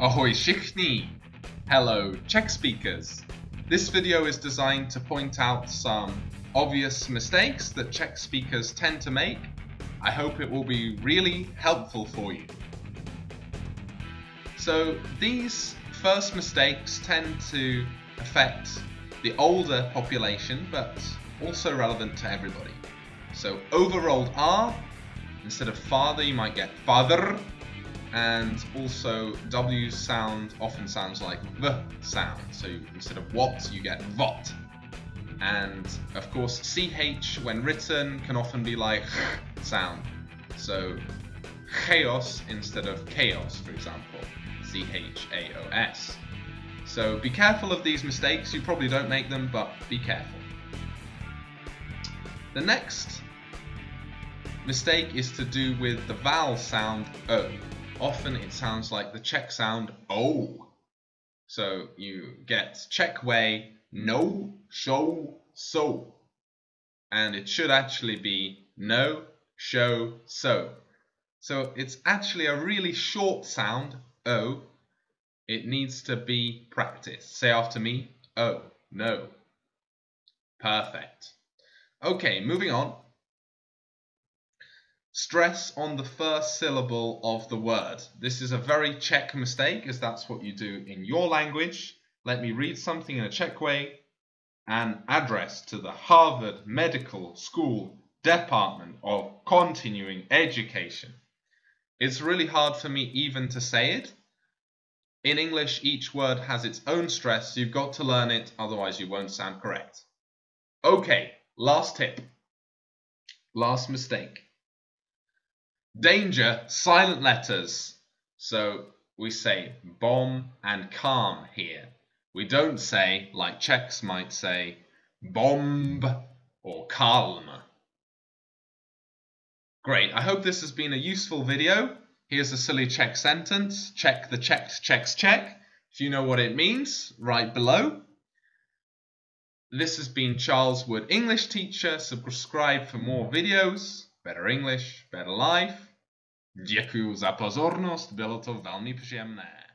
Ahoy všichni! Hello, Czech speakers! This video is designed to point out some obvious mistakes that Czech speakers tend to make. I hope it will be really helpful for you. So these first mistakes tend to affect the older population, but also relevant to everybody. So overrolled R, instead of father you might get father, and also W sound often sounds like the sound. So instead of what, you get vot. And of course, CH when written can often be like sound. So chaos instead of chaos, for example, C H A O S. So be careful of these mistakes. You probably don't make them, but be careful. The next mistake is to do with the vowel sound O. Often it sounds like the Czech sound O. So you get Czech way, no, show, so. And it should actually be no, show, so. So it's actually a really short sound, O. It needs to be practiced. Say after me, O, no. Perfect. Okay, moving on. Stress on the first syllable of the word. This is a very Czech mistake as that's what you do in your language. Let me read something in a Czech way. An address to the Harvard Medical School Department of Continuing Education. It's really hard for me even to say it. In English, each word has its own stress, you've got to learn it, otherwise you won't sound correct. Okay, last tip. Last mistake. Danger, silent letters. So we say bomb and calm here. We don't say, like Czechs might say, bomb or calm. Great, I hope this has been a useful video. Here's a silly Czech sentence. Check the checked checks check. If you know what it means, right below. This has been Charles Wood, English teacher. Subscribe for more videos. Better English, better life. Děkuji za pozornost, bylo to velmi příjemné.